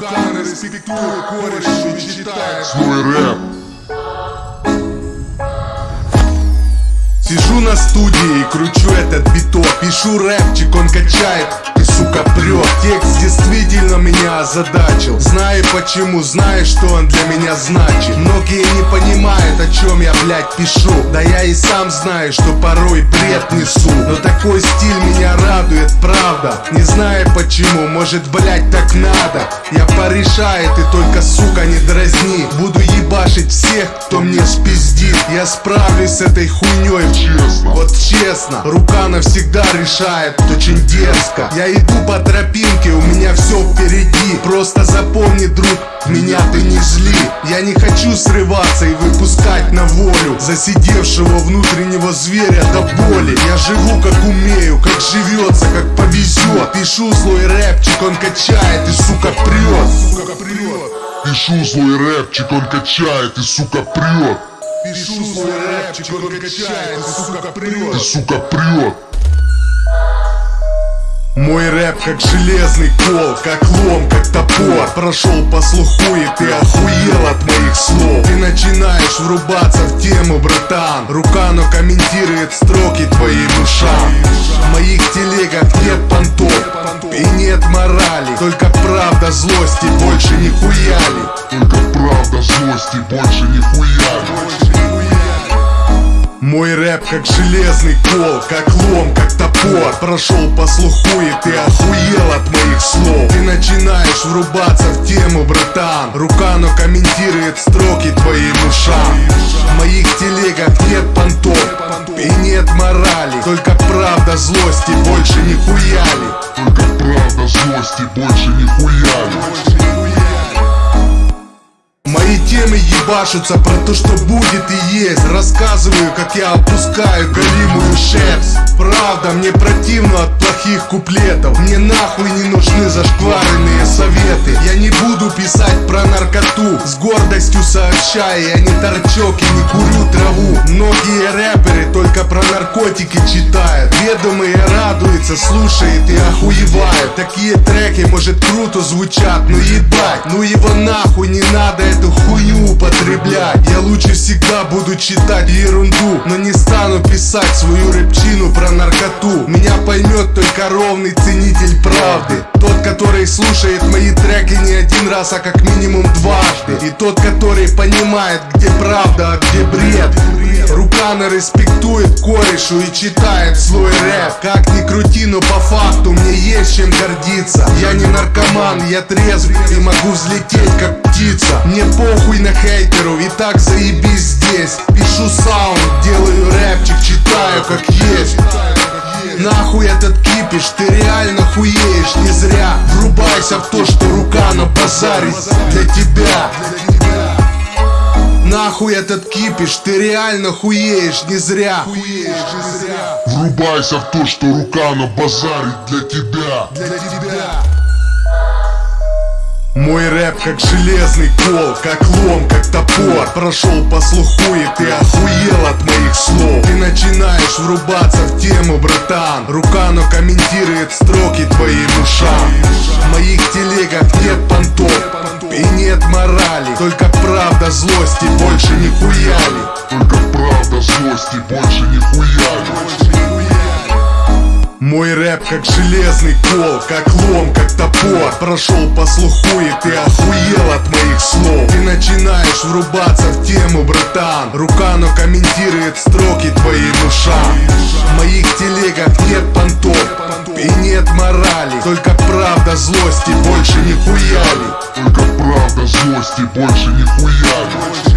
респектую кореш и читает Свой рэп. Сижу на студии и кручу этот биток Пишу рэпчик, он качает сука, прет Текст действительно меня озадачил. Знаю почему, знаю, что он для меня значит. Многие не понимают, о чем я, блядь, пишу. Да я и сам знаю, что порой бред несу. Но такой стиль меня радует, правда. Не знаю почему, может, блядь, так надо. Я порешаю, ты только, сука, не дразни. Буду ебашить всех, кто мне спиздит. Я справлюсь с этой хуйней Честно. Вот честно, рука навсегда решает Очень дерзко. Я иду по тропинке, у меня все впереди. Просто запомни, друг, меня ты не зли Я не хочу срываться и выпускать на волю Засидевшего внутреннего зверя до боли. Я живу как умею, как живется, как повезет Пишу злой рэпчик, он качает и сука прет Пишу свой рэпчик, он качает и, сука, прет Пишу свой рэпчик, он качает и сука И, прет сука, прет Мой рэп как железный кол, как лом, как топор. Прошел по слуху и ты охуел от моих слов. Ты начинаешь врубаться в тему, братан. Рука, но комментирует строки твоим ушам. В моих телегах нет понтов и нет морали. Только правда, злости, больше нихуя ли Только правда, злости, больше нихуя Мой рэп как железный кол, как лом, как топор. Прошел по слуху и ты охуел от моих слов. Ты начинаешь врубаться в тему, братан. Рука, но комментирует строки твоим ушам. В моих телегах нет понтов и нет морали. Только правда, злости, больше нихуя ли Только правда, злости, больше нихуя Мои темы ебашутся про то, что будет и есть. Рассказываю, как я опускаю голимую шерсть. Правда, мне противно от плохих куплетов. Мне нахуй не нужны зашкваренные советы С гордостью сообщая, я не торчок и не курю траву. Многие рэперы только про наркотики читают. Ведомые радуются, слушает и охуевают. Такие треки, может, круто звучат, но ебать Ну его нахуй не надо эту хуйню употреблять Лучше всегда буду читать ерунду Но не стану писать свою рэпчину про наркоту. Меня поймет только ровный ценитель правды. Тот, который слушает мои треки не один раз, а как минимум дважды. И тот, который понимает, где правда, а где бред. Рукана респектует корешу и читает свой рэп. Как ни крути, но по факту мне есть чем гордиться. Я не наркоман, я трезв и могу взлететь как птица. Мне похуй на хейтеру и так заебись здесь. Пишу саунд, делаю рэпчик, читаю как есть. Нахуй этот кипиш, ты реально хуеешь не зря. Врубайся в то, что рука на базаре. Для тебя. Нахуй этот кипиш, ты реально хуеешь не зря. Врубайся в то, что рука на базаре. Для тебя Мой рэп как железный кол, как лом, как топор. Прошел по слуху и ты охуел от моих слов. Ты начинаешь врубаться в тему, братан. Рука, но комментирует строки твоим ушам. В моих телегах нет понтов и нет морали. Только правда, злости, больше нихуя ли Только правда, злости, больше нихуя Мой рэп как железный кол, как лом, как топор. Прошел по слуху и ты охуел от моих слов. Ты начинаешь врубаться в тему, братан. Рука, но комментирует строки твоим ушам. В моих телегах нет понтов и нет морали. Только правда, злости, больше нихуя ли Только правда, злости, больше нихуя